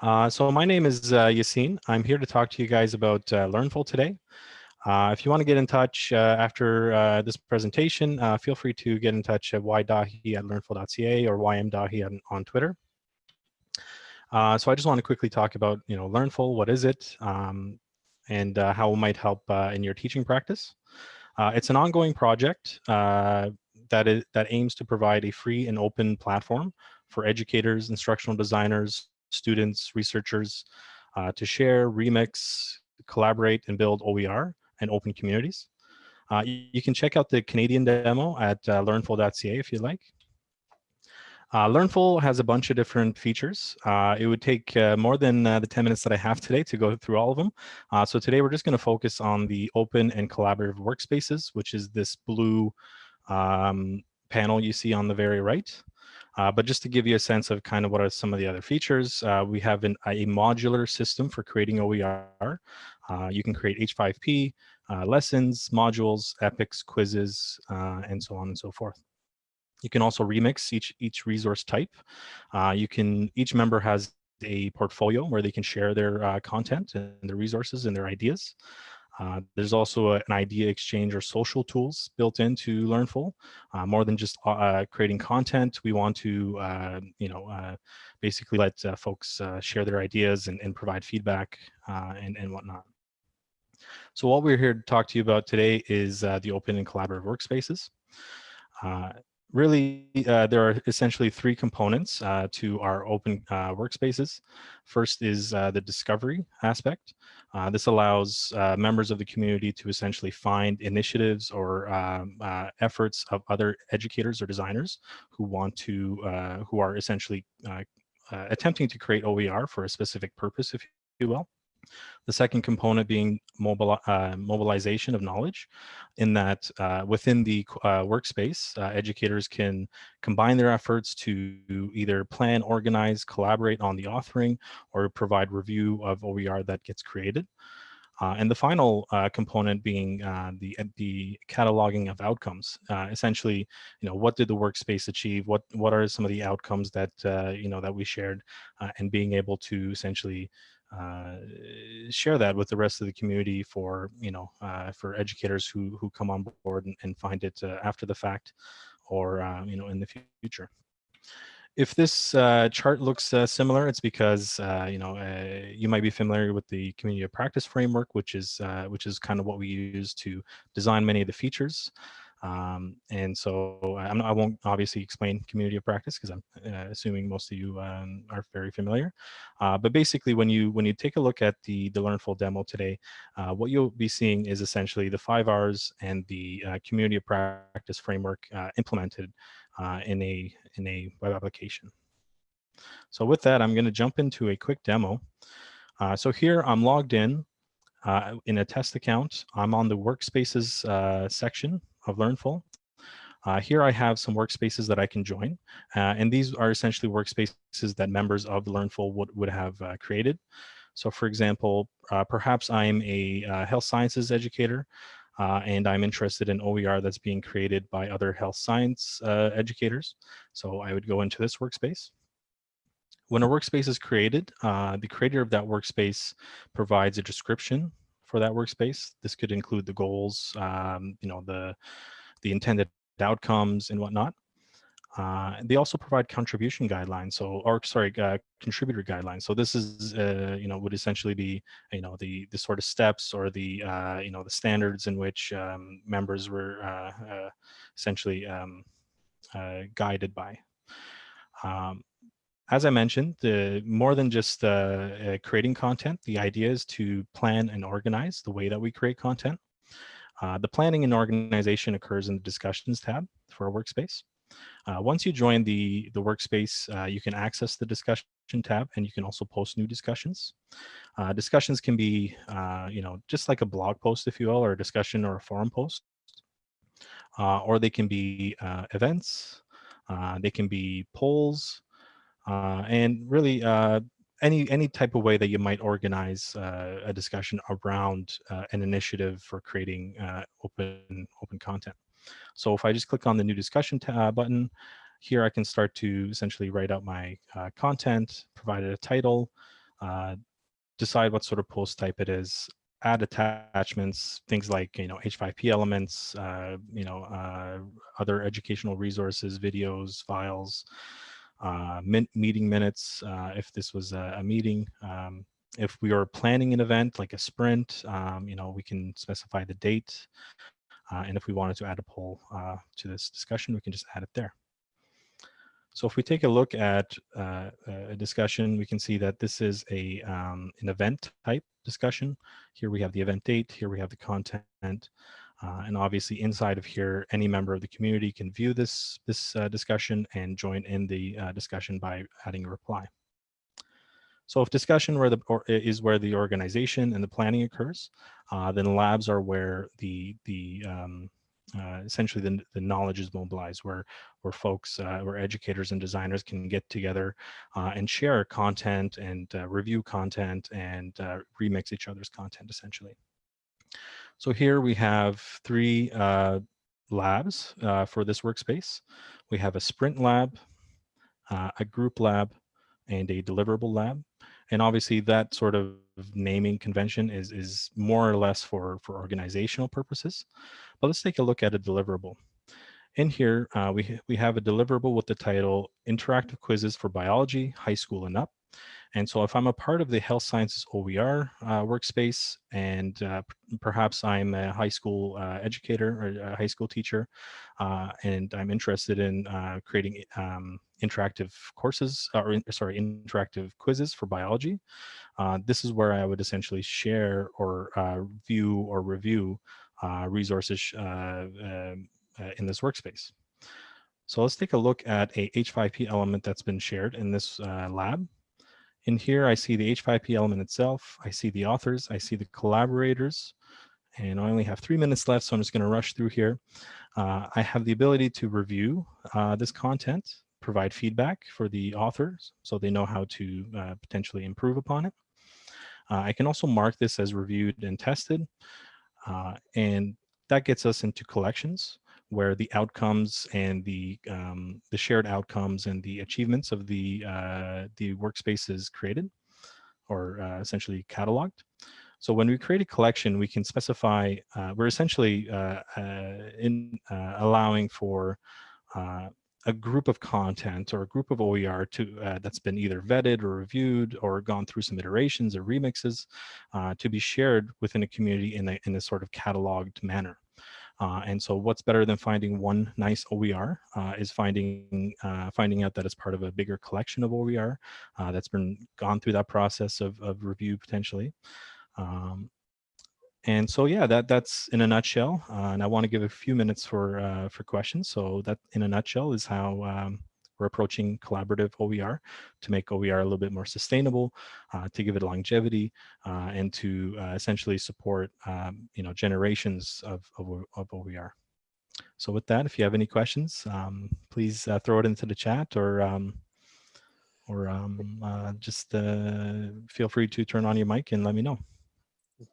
Uh, so my name is uh, Yassine. I'm here to talk to you guys about uh, Learnful today. Uh, if you want to get in touch uh, after uh, this presentation, feel free to get in touch at ydahi at learnful.ca or ymdahi on, on Twitter. so I just want to quickly talk about, you know, Learnful, what is it, um, and how it might help in your teaching practice. it's an ongoing project that, is, that aims to provide a free and open platform for educators, instructional designers, students, researchers uh, to share, remix, collaborate, and build OER and open communities. Uh, you, can check out the Canadian demo at uh, learnful.ca if you'd like. Uh, Learnful has a bunch of different features. Uh, it would take uh, more than uh, the 10 minutes that I have today to go through all of them. Uh, so today we're just going to focus on the open and collaborative workspaces, which is this blue um, panel you see on the very right. Uh, but just to give you a sense of kind of what are some of the other features, uh, we have an, a modular system for creating OER. Uh, you can create H5P, uh, lessons, modules, epics, quizzes, uh, and so on and so forth. You can also remix each, each resource type. Uh, you can, each member has a portfolio where they can share their content and their resources and their ideas. Uh, there's also a, an idea exchange or social tools built into Learnful. Uh, more than just uh, uh creating content, we want to, uh, you know, basically let folks share their ideas and, and provide feedback and, and whatnot. So what we're here to talk to you about today is the open and collaborative workspaces really, uh, there are essentially three components uh, to our open uh, workspaces. First is uh, the discovery aspect. Uh, this allows uh, members of the community to essentially find initiatives or um, efforts of other educators or designers who want to, who are essentially attempting to create OER for a specific purpose, if you will. The second component being uh, mobilization of knowledge in that uh, within the uh, workspace, uh, educators can combine their efforts to either plan, organize, collaborate on the authoring, or provide review of OER that gets created. Uh, and the final uh, component being the the cataloging of outcomes. Essentially, you know, what did the workspace achieve? What what are some of the outcomes that you know that we shared, and being able to essentially share that with the rest of the community for you know uh, for educators who who come on board and, and find it uh, after the fact or uh, you know in the future. If this uh, chart looks uh, similar, it's because uh, you know you might be familiar with the community of practice framework, which is which is kind of what we use to design many of the features. Um, and so I'm, I will not obviously explain community of practice because I'm uh, assuming most of you um, are very familiar. Uh, but basically, when you when you take a look at the the Learnful demo today, uh, what you'll be seeing is essentially the five R's and the uh, community of practice framework uh, implemented uh, in a in a web application. So with that, I'm going to jump into a quick demo. so here I'm logged in uh, in a test account. I'm on the workspaces uh, section of Learnful. Uh, here I have some workspaces that I can join, uh, and these are essentially workspaces that members of Learnful would, would have uh, created. So for example, uh, perhaps I'm a uh, health sciences educator, uh, and I'm interested in OER that's being created by other health science educators. So I would go into this workspace. When a workspace is created, the creator of that workspace provides a description for that workspace. This could include the goals, um, you know, the, the intended outcomes and whatnot. Uh, they also provide contribution guidelines, so or sorry, uh, contributor guidelines. So this is, uh, you know, would essentially be, you know, the the sort of steps or the, uh, you know, the standards in which um, members were uh, uh, essentially um, guided by. Um, as I mentioned, the, more than just uh, uh, creating content, the idea is to plan and organize the way that we create content. Uh, the planning and organization occurs in the discussions tab for a workspace. Uh, once you join the, the workspace, uh, you can access the discussion tab and you can also post new discussions. Uh, discussions can be, you know, just like a blog post, if you will, or a discussion or a forum post. or they can be events, they can be polls, uh, and really uh, any any type of way that you might organize uh, a discussion around uh, an initiative for creating uh, open open content. So if I just click on the new discussion uh, button, here I can start to essentially write out my content, provide it a title, decide what sort of post type it is, add attachments, things like, you know, H5P elements, you know, other educational resources, videos, files, meeting minutes, uh, if this was a, a meeting. Um, if we are planning an event like a sprint, um, you know, we can specify the date. Uh, and if we wanted to add a poll uh, to this discussion, we can just add it there. So if we take a look at uh, a discussion, we can see that this is a um, an event type discussion. Here we have the event date, here we have the content, uh, and obviously inside of here, any member of the community can view this, this uh, discussion and join in the uh, discussion by adding a reply. So if discussion where the, is where the organization and the planning occurs, uh, then labs are where the, the um, uh, essentially the, the knowledge is mobilized where where folks uh, where educators and designers can get together and share content and review content and remix each other's content essentially so here we have three uh, labs for this workspace. We have a sprint lab a group lab and a deliverable lab. And obviously that sort of naming convention is is more or less for for organizational purposes. But let's take a look at a deliverable. In here uh, we we have a deliverable with the title interactive quizzes for biology high school and up and so if I'm a part of the health sciences OER uh, workspace and uh, perhaps I'm a high school uh, educator or a high school teacher uh, and I'm interested in uh, creating um, interactive courses or in, sorry interactive quizzes for biology uh, this is where i would essentially share or uh, view or review uh, resources uh, um, uh, in this workspace. So let's take a look at a h5p element that's been shared in this uh, lab in here i see the h5p element itself i see the authors i see the collaborators and I only have three minutes left, so I'm just going to rush through here. Uh, I have the ability to review uh, this content provide feedback for the authors so they know how to uh, potentially improve upon it. Uh, I can also mark this as reviewed and tested. Uh, and that gets us into collections where the outcomes and the um, the shared outcomes and the achievements of the uh, the workspace is created or uh, essentially cataloged. So when we create a collection, we can specify, uh, we're essentially in allowing for a group of content or a group of OER to uh, that's been either vetted or reviewed or gone through some iterations or remixes uh, to be shared within a community in a, in a sort of cataloged manner. Uh, and so what's better than finding one nice OER uh, is finding uh, finding out that it's part of a bigger collection of OER uh, that's been gone through that process of, of review potentially. Um, and so, yeah, that that's in a nutshell. Uh, and I want to give a few minutes for uh, for questions. So that, in a nutshell, is how um, we're approaching collaborative OER to make OER a little bit more sustainable, uh, to give it longevity, uh, and to uh, essentially support um, you know generations of, of, of OER. So with that, if you have any questions, um, please uh, throw it into the chat or um, or um, just feel free to turn on your mic and let me know.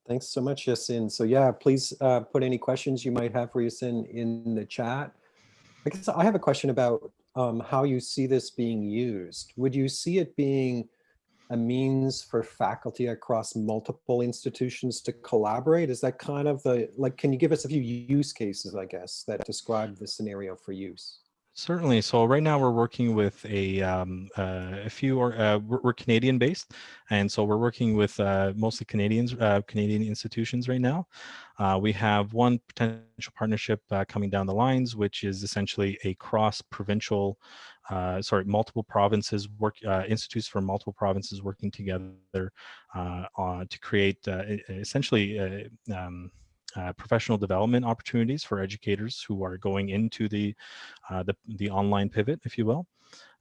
Thanks so much, Yasin. So yeah, please uh, put any questions you might have for Yasin in the chat. I guess I have a question about um, how you see this being used. Would you see it being a means for faculty across multiple institutions to collaborate? Is that kind of the, like, can you give us a few use cases, I guess, that describe the scenario for use? Certainly. So right now we're working with a, um, uh, a few, or uh, we're, we're, Canadian based. And so we're working with uh, mostly Canadians, uh, Canadian institutions right now. Uh, we have one potential partnership uh, coming down the lines, which is essentially a cross provincial, sorry, multiple provinces work, institutes from multiple provinces working together to create essentially um, uh, professional development opportunities for educators who are going into the, uh, the, the, online pivot, if you will.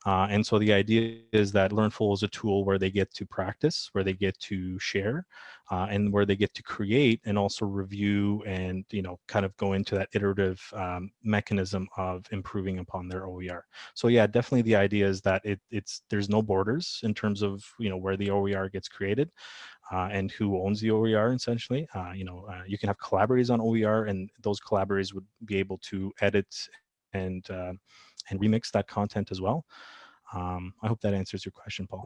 Uh, and so the idea is that Learnful is a tool where they get to practice, where they get to share, uh, and where they get to create and also review and, you know, kind of go into that iterative um, mechanism of improving upon their OER. So yeah, definitely the idea is that it, it's there's no borders in terms of, you know, where the OER gets created and who owns the OER essentially. Uh, you know, uh, you can have collaborators on OER and those collaborators would be able to edit and, uh, and remix that content as well. Um, I hope that answers your question, Paul.